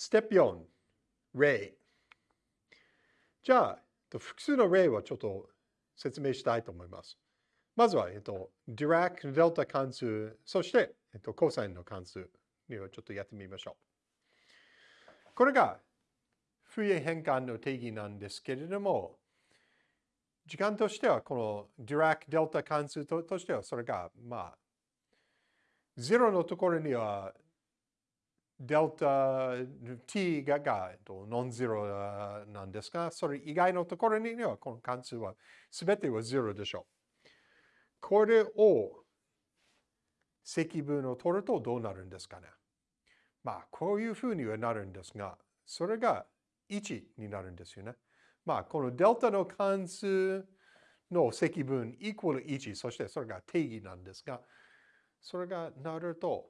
ステップ4、例。じゃあ、複数の例をちょっと説明したいと思います。まずは、えっと、ディラック・デルタ関数、そして、えっと、コサインの関数をちょっとやってみましょう。これが、フーリエ変換の定義なんですけれども、時間としては、このディラック・デルタ関数としては、それが、まあ、0のところには、デルタ t ががノンゼロなんですが、それ以外のところには、この関数は全ては0でしょう。これを積分を取るとどうなるんですかね？まあ、こういうふうにはなるんですが、それが1になるんですよね。まあ、このデルタの関数の積分イコール1、そしてそれが定義なんですが、それがなると、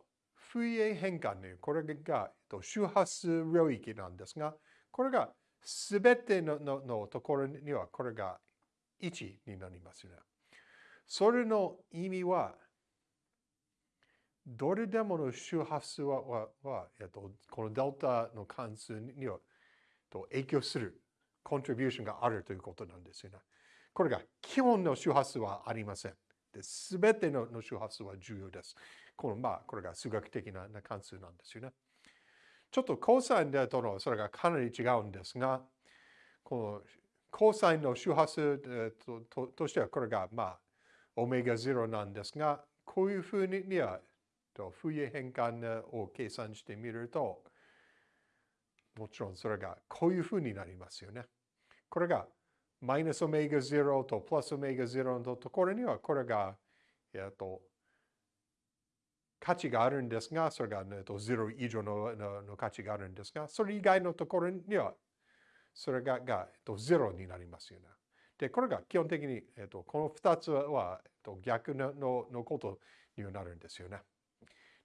フイエ変換ね、これが周波数領域なんですが、これがすべてのののところにはこれが1になりますね。それの意味は、どれでもの周波数ははは、えっと、このデルタの関数にはと影響するコントリビューションがあるということなんですよね。これが基本の周波数はありません。すべての周波数は重要です。この、まあ、これが数学的な関数なんですよね。ちょっとコサインとのそれがかなり違うんですが、このコサインの周波数ととしてはこれが、まあ、オメガ0なんですが、こういうふうには、フイエ変換を計算してみると、もちろんそれがこういうふうになりますよね。これがマイナスオメガ0とプラスオメガ0のところには、これが、えっと、価値があるんですが、それが、ね、0以上ののの価値があるんですが、それ以外のところには、それがが、えっと、0になりますよね。で、これが基本的に、えっと、この2つは、えっと、逆ののことになるんですよね。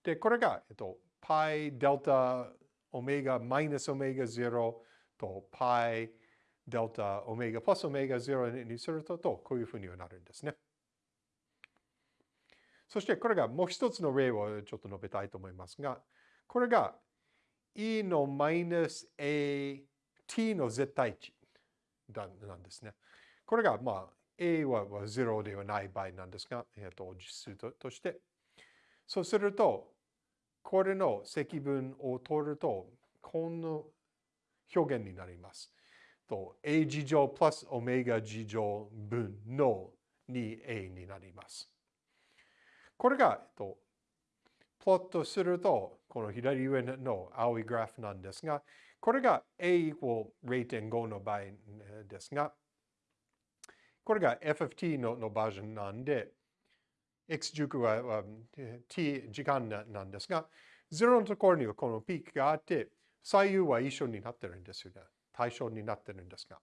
で、これが、えっと、π デルタオメガマイナスオメガ0と π デルタオメガプラスオメガ0にすると、こういうふうにはなるんですね。そしてこれがもう一つの例をちょっと述べたいと思いますが、これが e のマイナス a t の絶対値なんですね。これがまあ a は0ではない場合なんですが、えっと、実数として。そうすると、これの積分を取ると、この表現になります。と a 次乗プラスオメガ次乗分の 2a になります。これが、えっと、プロットすると、この左上の青いグラフなんですが、これが a イコール0.5の場合ですが、これが FFT ののバージョンなんで、x 軸は t 時間なんですが、0のところにはこのピークがあって、左右は一緒になってるんですよね。対象になってるんですが。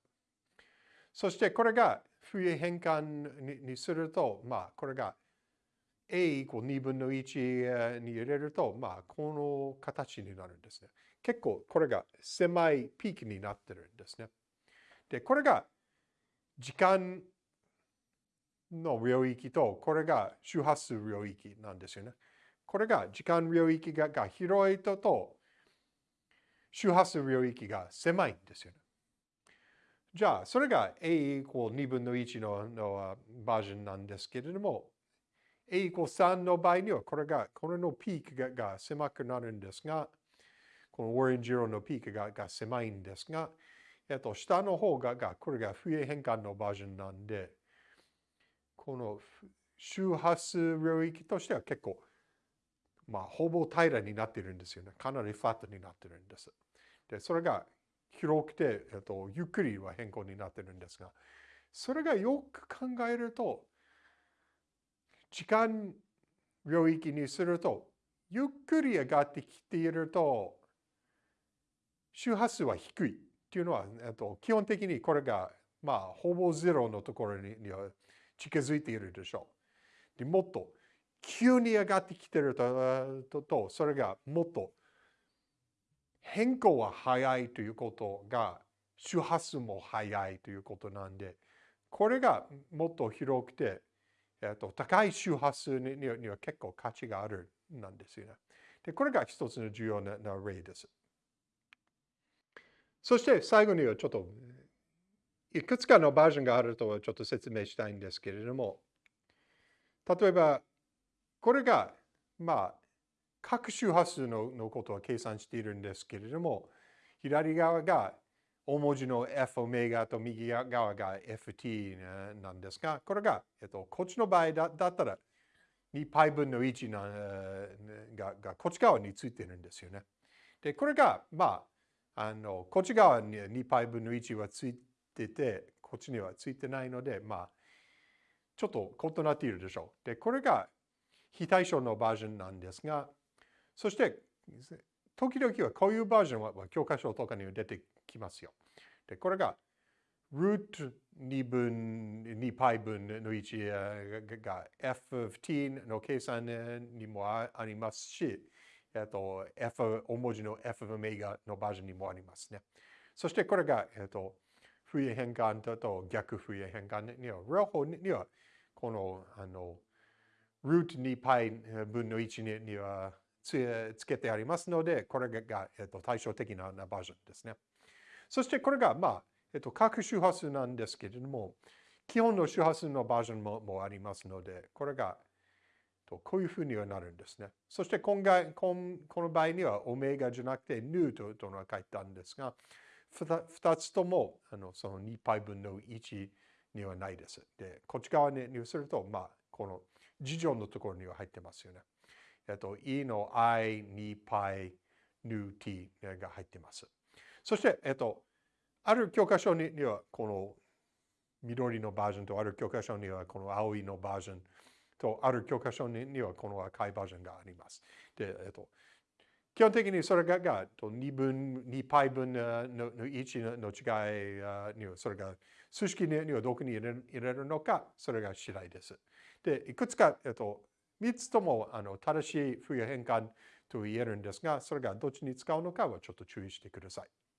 そしてこれがフイエ変換にすると、まあこれが a イコール2分の1に入れると、まあこの形になるんですね。結構これが狭いピークになってるんですね。で、これが時間の領域と、これが周波数領域なんですよね。これが時間領域がが広いとと、周波数領域が狭いんですよね。じゃあ、それが a イコール2分の1ののバージョンなんですけれども、a イコール3の場合には、これが、これのピークがが狭くなるんですが、このオレンジ色のピークがが狭いんですが、えっと、下の方がが、これが不衛変換のバージョンなんで、この周波数領域としては結構まあ、ほぼ平らになってるんですよね。かなりファットになってるんです。で、それが広くて、えっと、ゆっくりは変更になってるんですが、それがよく考えると、時間領域にすると、ゆっくり上がってきていると、周波数は低いっていうのは、えっと、基本的にこれが、まあ、ほぼゼロのところに近づいているでしょう。でもっと急に上がってきてるととそれがもっと変更は早いということが周波数も早いということなんでこれがもっと広くて、えっと、高い周波数にには結構価値があるなんですよね。でこれが一つの重要なな例です。そして最後にはちょっといくつかのバージョンがあるとはちょっと説明したいんですけれども、例えば、これが、まあ、各周波数ののことを計算しているんですけれども、左側が大文字の F オメガと右側が FT なんですが、これが、えっと、こっちの場合だだったら 2π 分の1なががこっち側についてるんですよね。で、これが、まあ、あのこっち側に 2π 分の1はついてて、こっちにはついてないので、まあ、ちょっと異なっているでしょう。で、これが非対称のバージョンなんですが、そして、時々はこういうバージョンは教科書とかに出てきますよ。で、これが、ルート2分、2 π 分の1が f of t の計算にもありますし、えっと、f 大文字の f of メガのバージョンにもありますね。そしてこれが、えっと、フリ変換と逆フリ変換には、両方には、この、あの、ルート2 π 分の1にはつつけてありますので、これが、えっと、対照的なバージョンですね。そしてこれが、まあ、えっと、各周波数なんですけれども、基本の周波数のバージョンももありますので、これが、とこういうふうにはなるんですね。そして今回この場合にはオメガじゃなくてヌーととの書いたんですが、2つともあのその 2π 分の1にはないです。で、こっち側にすると、まあ、この事情のところには入ってますよね。えっと、E の I、2π、nu t が入ってます。そして、えっと、ある教科書にはこの緑のバージョンとある教科書にはこの青いのバージョンとある教科書にはこの赤いバージョンがあります。で、えっと、基本的にそれがが2分、2 π 分のの1の違いには、それが数式にはどこに入れるのか、それが次第です。で、いくつか、えっと、3つともあの正しい冬変換と言えるんですが、それがどっちに使うのかはちょっと注意してください。